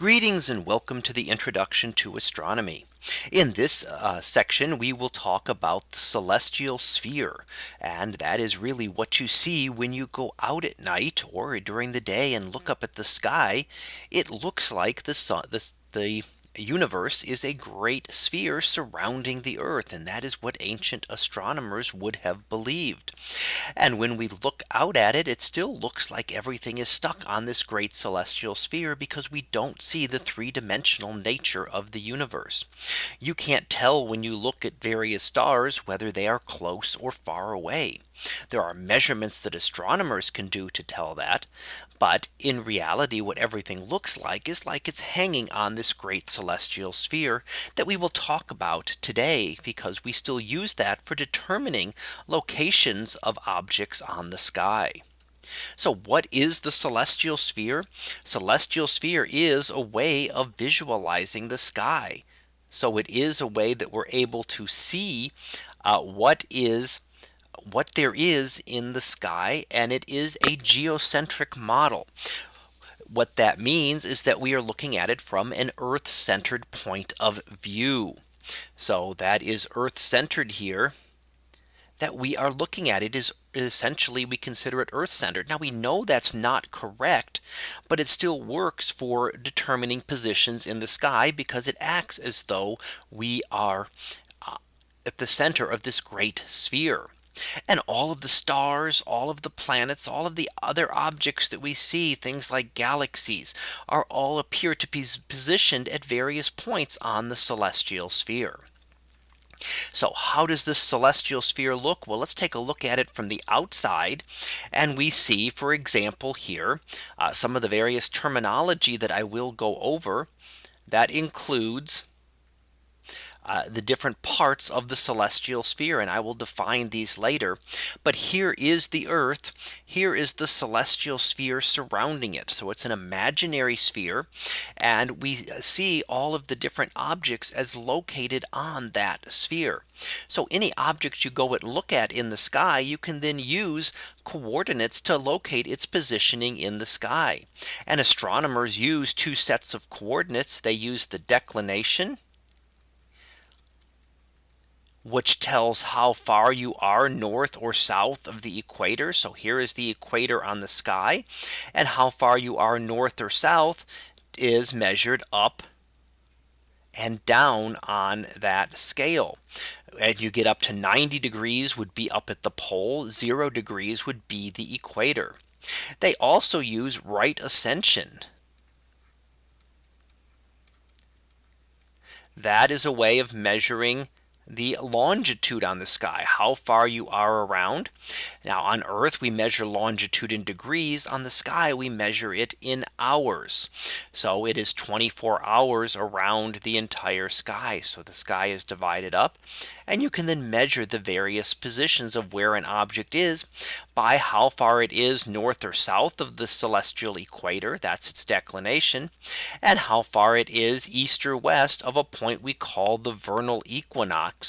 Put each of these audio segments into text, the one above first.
Greetings and welcome to the introduction to astronomy. In this uh, section we will talk about the celestial sphere. And that is really what you see when you go out at night or during the day and look up at the sky. It looks like the sun the, the universe is a great sphere surrounding the earth and that is what ancient astronomers would have believed and when we look out at it it still looks like everything is stuck on this great celestial sphere because we don't see the three dimensional nature of the universe you can't tell when you look at various stars whether they are close or far away there are measurements that astronomers can do to tell that. But in reality, what everything looks like is like it's hanging on this great celestial sphere that we will talk about today because we still use that for determining locations of objects on the sky. So what is the celestial sphere? Celestial sphere is a way of visualizing the sky. So it is a way that we're able to see uh, what is what there is in the sky and it is a geocentric model. What that means is that we are looking at it from an Earth centered point of view. So that is Earth centered here that we are looking at it is essentially we consider it Earth centered. Now we know that's not correct, but it still works for determining positions in the sky because it acts as though we are uh, at the center of this great sphere. And all of the stars, all of the planets, all of the other objects that we see, things like galaxies, are all appear to be positioned at various points on the celestial sphere. So how does this celestial sphere look? Well, let's take a look at it from the outside. And we see, for example, here uh, some of the various terminology that I will go over that includes uh, the different parts of the celestial sphere and I will define these later. But here is the Earth. Here is the celestial sphere surrounding it. So it's an imaginary sphere. And we see all of the different objects as located on that sphere. So any object you go and look at in the sky, you can then use coordinates to locate its positioning in the sky. And astronomers use two sets of coordinates. They use the declination which tells how far you are north or south of the equator. So here is the equator on the sky and how far you are north or south is measured up and down on that scale. And you get up to 90 degrees would be up at the pole, zero degrees would be the equator. They also use right ascension. That is a way of measuring the longitude on the sky, how far you are around. Now on Earth, we measure longitude in degrees on the sky, we measure it in hours. So it is 24 hours around the entire sky. So the sky is divided up and you can then measure the various positions of where an object is by how far it is north or south of the celestial equator. That's its declination and how far it is east or west of a point we call the vernal equinox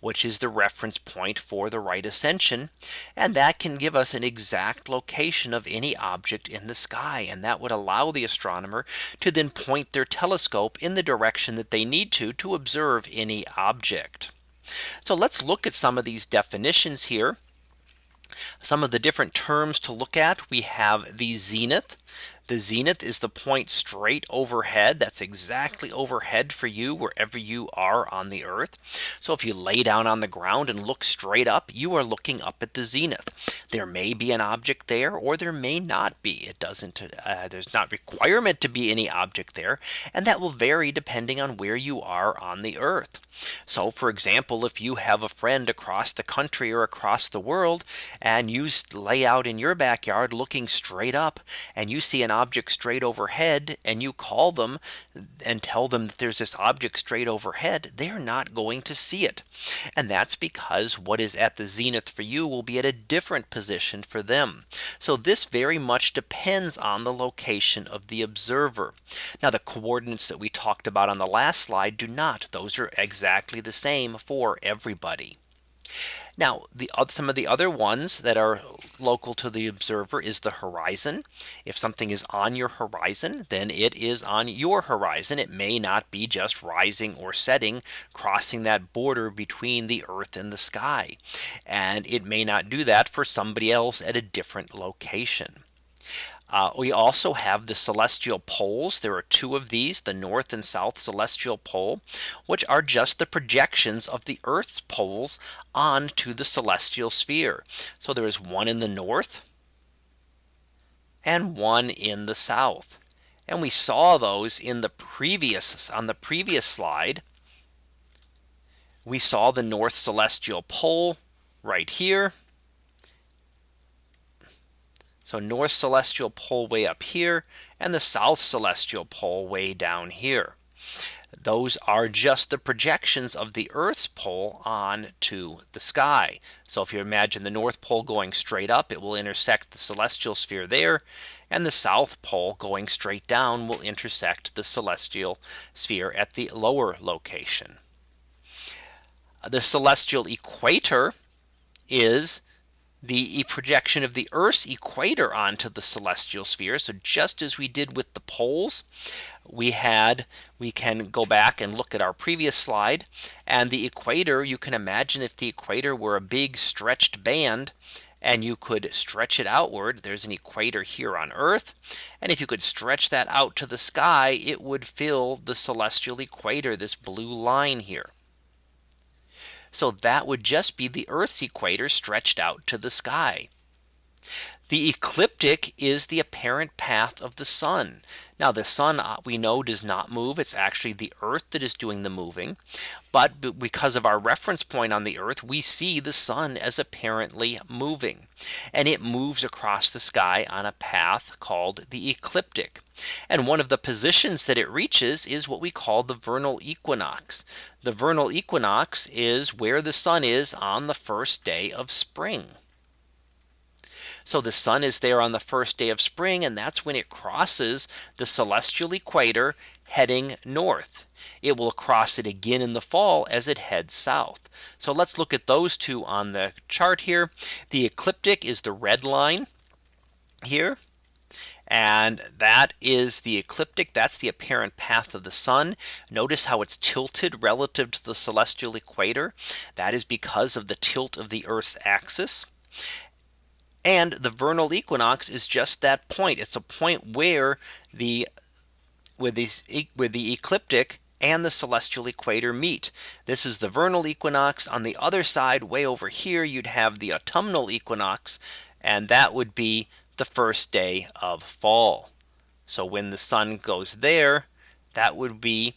which is the reference point for the right ascension. And that can give us an exact location of any object in the sky. And that would allow the astronomer to then point their telescope in the direction that they need to to observe any object. So let's look at some of these definitions here. Some of the different terms to look at we have the zenith the zenith is the point straight overhead. That's exactly overhead for you wherever you are on the earth. So if you lay down on the ground and look straight up, you are looking up at the zenith. There may be an object there or there may not be. It doesn't uh, there's not requirement to be any object there. And that will vary depending on where you are on the earth. So for example, if you have a friend across the country or across the world and you lay out in your backyard looking straight up and you see an object straight overhead and you call them and tell them that there's this object straight overhead, they're not going to see it. And that's because what is at the zenith for you will be at a different position for them. So this very much depends on the location of the observer. Now the coordinates that we talked about on the last slide do not. Those are exactly the same for everybody. Now the some of the other ones that are local to the observer is the horizon. If something is on your horizon, then it is on your horizon. It may not be just rising or setting crossing that border between the earth and the sky. And it may not do that for somebody else at a different location. Uh, we also have the celestial poles. There are two of these, the north and south celestial pole, which are just the projections of the Earth's poles onto the celestial sphere. So there is one in the north and one in the south. And we saw those in the previous on the previous slide. We saw the north celestial pole right here so north celestial pole way up here and the south celestial pole way down here. Those are just the projections of the Earth's pole on to the sky. So if you imagine the North Pole going straight up, it will intersect the celestial sphere there. And the South Pole going straight down will intersect the celestial sphere at the lower location. The celestial equator is the projection of the Earth's equator onto the celestial sphere. So just as we did with the poles, we had we can go back and look at our previous slide. And the equator you can imagine if the equator were a big stretched band and you could stretch it outward there's an equator here on earth. And if you could stretch that out to the sky it would fill the celestial equator this blue line here so that would just be the Earth's equator stretched out to the sky. The ecliptic is the apparent path of the sun. Now the sun uh, we know does not move. It's actually the earth that is doing the moving. But because of our reference point on the earth, we see the sun as apparently moving. And it moves across the sky on a path called the ecliptic. And one of the positions that it reaches is what we call the vernal equinox. The vernal equinox is where the sun is on the first day of spring. So the sun is there on the first day of spring and that's when it crosses the celestial equator heading north. It will cross it again in the fall as it heads south. So let's look at those two on the chart here. The ecliptic is the red line here. And that is the ecliptic. That's the apparent path of the sun. Notice how it's tilted relative to the celestial equator. That is because of the tilt of the Earth's axis. And the vernal equinox is just that point. It's a point where the with these with the ecliptic and the celestial equator meet. This is the vernal equinox on the other side way over here you'd have the autumnal equinox and that would be the first day of fall. So when the sun goes there that would be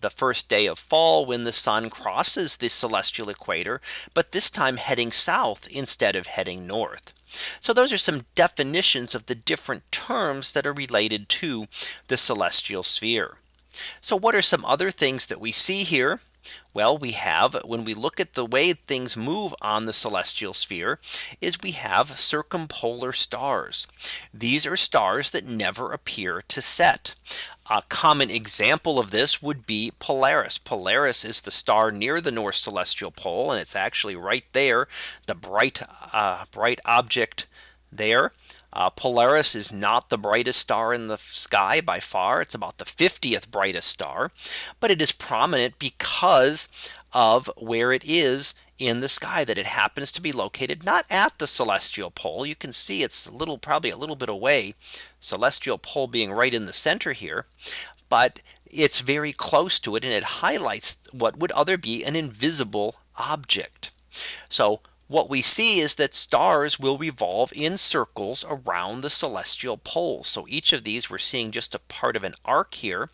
the first day of fall when the sun crosses the celestial equator but this time heading south instead of heading north. So those are some definitions of the different terms that are related to the celestial sphere. So what are some other things that we see here? Well, we have when we look at the way things move on the celestial sphere is we have circumpolar stars. These are stars that never appear to set. A common example of this would be Polaris. Polaris is the star near the North Celestial Pole and it's actually right there the bright uh, bright object there. Uh, Polaris is not the brightest star in the sky by far. It's about the 50th brightest star, but it is prominent because of where it is in the sky that it happens to be located not at the celestial pole. You can see it's a little probably a little bit away celestial pole being right in the center here. But it's very close to it and it highlights what would other be an invisible object. So what we see is that stars will revolve in circles around the celestial poles. So each of these we're seeing just a part of an arc here,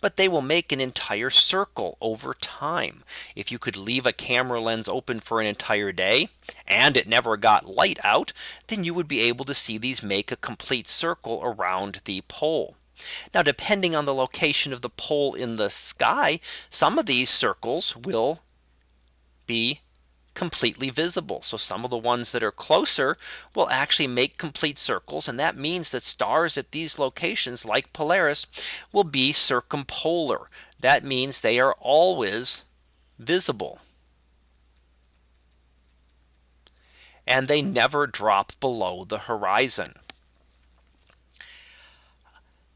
but they will make an entire circle over time. If you could leave a camera lens open for an entire day and it never got light out, then you would be able to see these make a complete circle around the pole. Now, depending on the location of the pole in the sky, some of these circles will be completely visible. So some of the ones that are closer will actually make complete circles. And that means that stars at these locations like Polaris will be circumpolar. That means they are always visible. and they never drop below the horizon.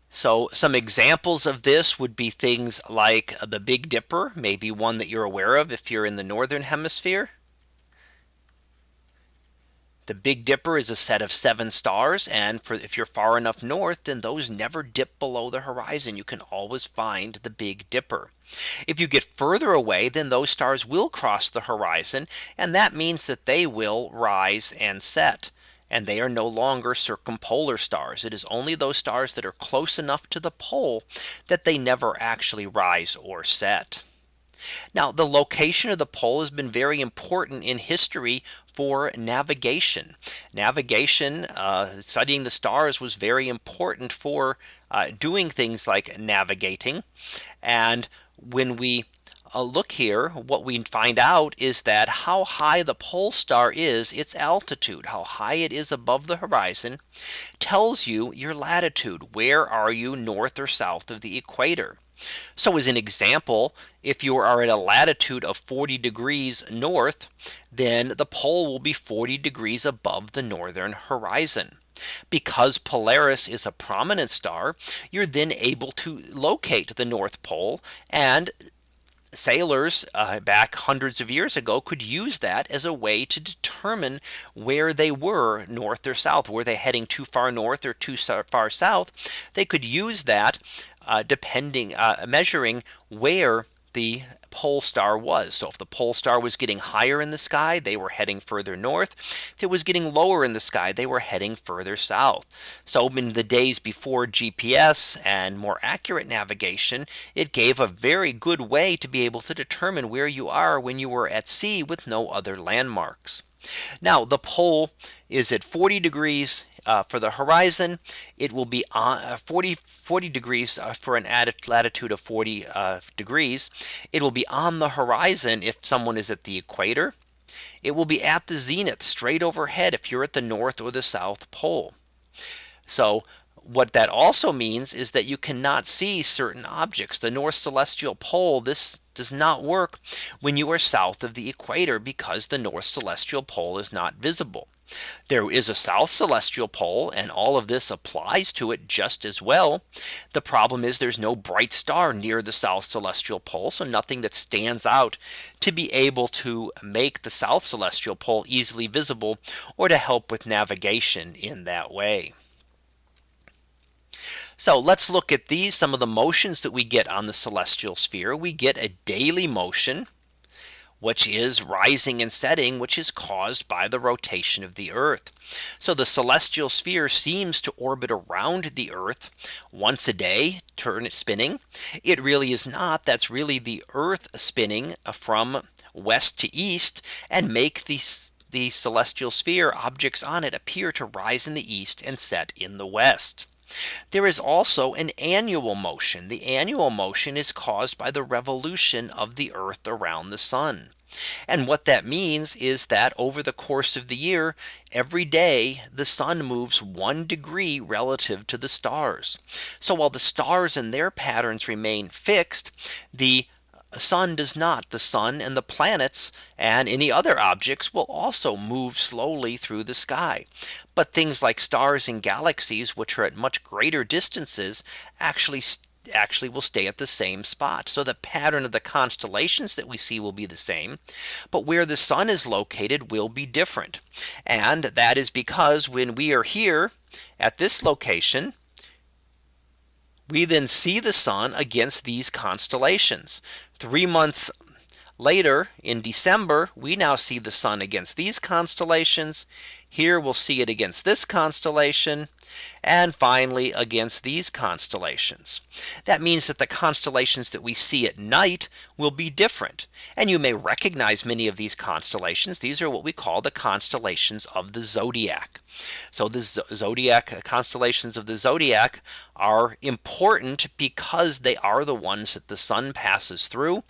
So some examples of this would be things like the Big Dipper, maybe one that you're aware of if you're in the northern hemisphere. The Big Dipper is a set of seven stars and for if you're far enough north then those never dip below the horizon you can always find the Big Dipper. If you get further away then those stars will cross the horizon and that means that they will rise and set and they are no longer circumpolar stars. It is only those stars that are close enough to the pole that they never actually rise or set. Now the location of the pole has been very important in history for navigation. Navigation uh, studying the stars was very important for uh, doing things like navigating. And when we uh, look here, what we find out is that how high the pole star is its altitude, how high it is above the horizon tells you your latitude. Where are you north or south of the equator? So as an example, if you are at a latitude of 40 degrees north, then the pole will be 40 degrees above the northern horizon. Because Polaris is a prominent star, you're then able to locate the North Pole and sailors uh, back hundreds of years ago could use that as a way to determine where they were north or south. Were they heading too far north or too far south? They could use that uh, depending uh, measuring where the pole star was. So if the pole star was getting higher in the sky, they were heading further north. If it was getting lower in the sky, they were heading further south. So in the days before GPS and more accurate navigation, it gave a very good way to be able to determine where you are when you were at sea with no other landmarks. Now the pole is at 40 degrees uh, for the horizon. It will be on uh, 40, 40 degrees uh, for an latitude of 40 uh, degrees. It will be on the horizon if someone is at the equator. It will be at the zenith straight overhead if you're at the north or the south pole. So what that also means is that you cannot see certain objects. The North Celestial Pole, this does not work when you are south of the equator because the North Celestial Pole is not visible. There is a south celestial pole and all of this applies to it just as well. The problem is there's no bright star near the south celestial pole. So nothing that stands out to be able to make the south celestial pole easily visible or to help with navigation in that way. So let's look at these some of the motions that we get on the celestial sphere. We get a daily motion which is rising and setting, which is caused by the rotation of the Earth. So the celestial sphere seems to orbit around the Earth once a day, turn it spinning. It really is not. That's really the Earth spinning from west to east and make these the celestial sphere objects on it appear to rise in the east and set in the west. There is also an annual motion. The annual motion is caused by the revolution of the Earth around the sun. And what that means is that over the course of the year, every day the sun moves one degree relative to the stars. So while the stars and their patterns remain fixed, the sun does not the sun and the planets and any other objects will also move slowly through the sky. But things like stars and galaxies which are at much greater distances actually actually will stay at the same spot. So the pattern of the constellations that we see will be the same. But where the sun is located will be different. And that is because when we are here at this location, we then see the sun against these constellations. Three months later in December, we now see the sun against these constellations. Here we'll see it against this constellation and finally against these constellations. That means that the constellations that we see at night will be different. And you may recognize many of these constellations. These are what we call the constellations of the zodiac. So the zodiac uh, constellations of the zodiac are important because they are the ones that the sun passes through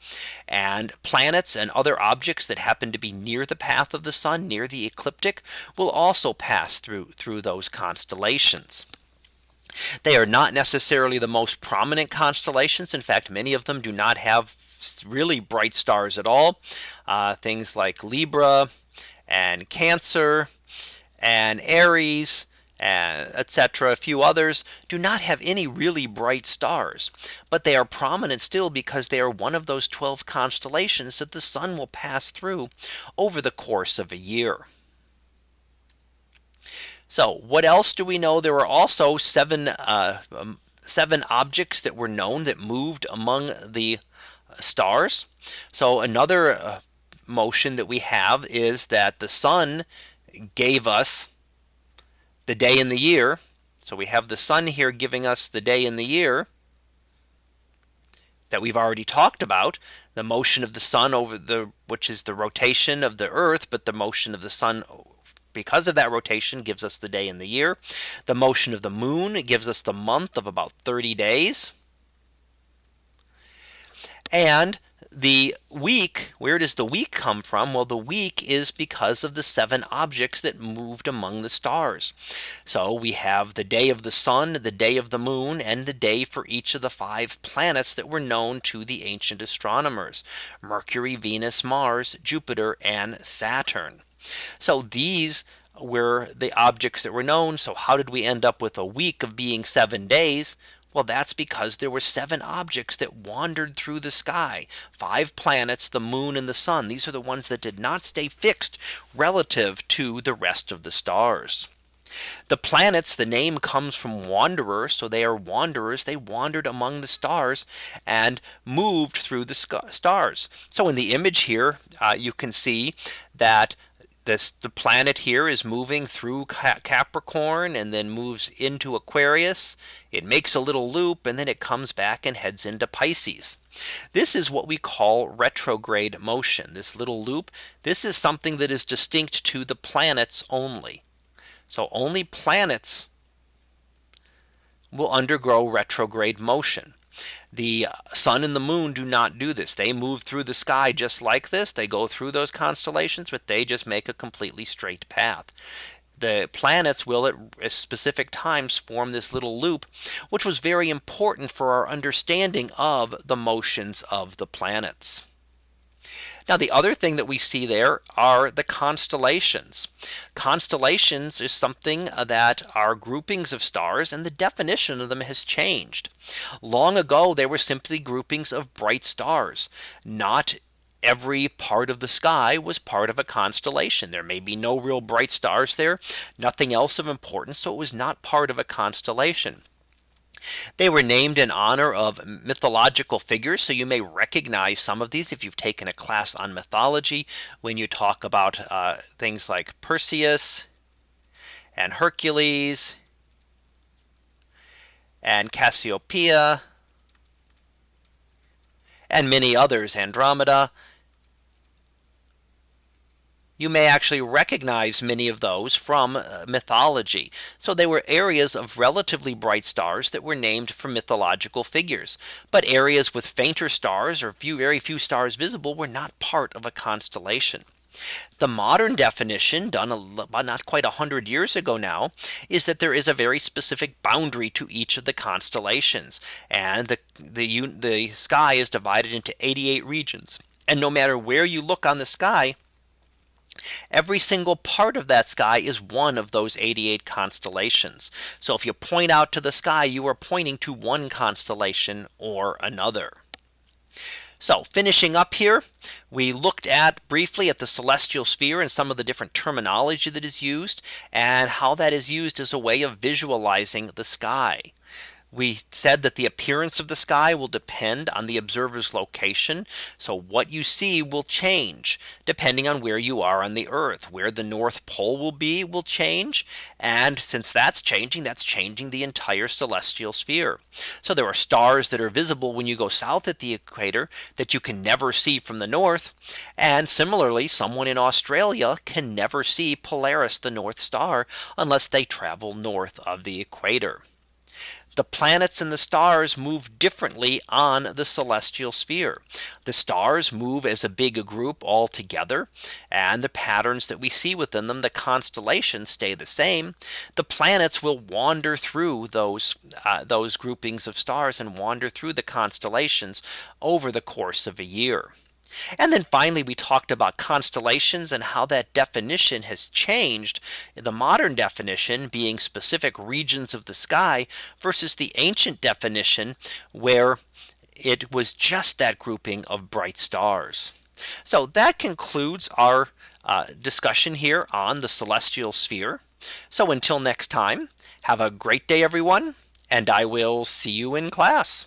and planets and other objects that happen to be near the path of the sun near the ecliptic will also pass through through those constellations. They are not necessarily the most prominent constellations. In fact, many of them do not have really bright stars at all. Uh, things like Libra and Cancer and Aries and etc. A few others do not have any really bright stars, but they are prominent still because they are one of those 12 constellations that the sun will pass through over the course of a year. So what else do we know? There were also seven uh, um, seven objects that were known that moved among the stars. So another uh, motion that we have is that the sun gave us the day in the year. So we have the sun here giving us the day in the year that we've already talked about the motion of the sun over the which is the rotation of the earth but the motion of the sun because of that rotation gives us the day in the year. The motion of the moon gives us the month of about 30 days. And the week, where does the week come from? Well, the week is because of the seven objects that moved among the stars. So we have the day of the sun, the day of the moon, and the day for each of the five planets that were known to the ancient astronomers Mercury, Venus, Mars, Jupiter, and Saturn. So these were the objects that were known. So how did we end up with a week of being seven days? Well, that's because there were seven objects that wandered through the sky. Five planets, the moon and the sun. These are the ones that did not stay fixed relative to the rest of the stars. The planets, the name comes from wanderer. So they are wanderers. They wandered among the stars and moved through the stars. So in the image here, uh, you can see that this the planet here is moving through Capricorn and then moves into Aquarius. It makes a little loop and then it comes back and heads into Pisces. This is what we call retrograde motion. This little loop. This is something that is distinct to the planets only. So only planets will undergo retrograde motion. The sun and the moon do not do this. They move through the sky just like this. They go through those constellations, but they just make a completely straight path the planets will at specific times form this little loop, which was very important for our understanding of the motions of the planets. Now the other thing that we see there are the constellations. Constellations is something uh, that are groupings of stars and the definition of them has changed. Long ago they were simply groupings of bright stars, not every part of the sky was part of a constellation. There may be no real bright stars there, nothing else of importance. So it was not part of a constellation. They were named in honor of mythological figures. So you may recognize some of these if you've taken a class on mythology when you talk about uh, things like Perseus and Hercules and Cassiopeia and many others Andromeda you may actually recognize many of those from uh, mythology. So they were areas of relatively bright stars that were named for mythological figures. But areas with fainter stars or few very few stars visible were not part of a constellation. The modern definition done a, not quite a hundred years ago now is that there is a very specific boundary to each of the constellations and the the, the sky is divided into 88 regions. And no matter where you look on the sky, Every single part of that sky is one of those 88 constellations. So if you point out to the sky, you are pointing to one constellation or another. So finishing up here, we looked at briefly at the celestial sphere and some of the different terminology that is used and how that is used as a way of visualizing the sky. We said that the appearance of the sky will depend on the observer's location. So what you see will change depending on where you are on the earth where the North Pole will be will change. And since that's changing, that's changing the entire celestial sphere. So there are stars that are visible when you go south at the equator that you can never see from the north. And similarly, someone in Australia can never see Polaris, the North Star, unless they travel north of the equator the planets and the stars move differently on the celestial sphere. The stars move as a big group all together and the patterns that we see within them the constellations stay the same. The planets will wander through those uh, those groupings of stars and wander through the constellations over the course of a year. And then finally, we talked about constellations and how that definition has changed the modern definition being specific regions of the sky versus the ancient definition where it was just that grouping of bright stars. So that concludes our uh, discussion here on the celestial sphere. So until next time, have a great day, everyone, and I will see you in class.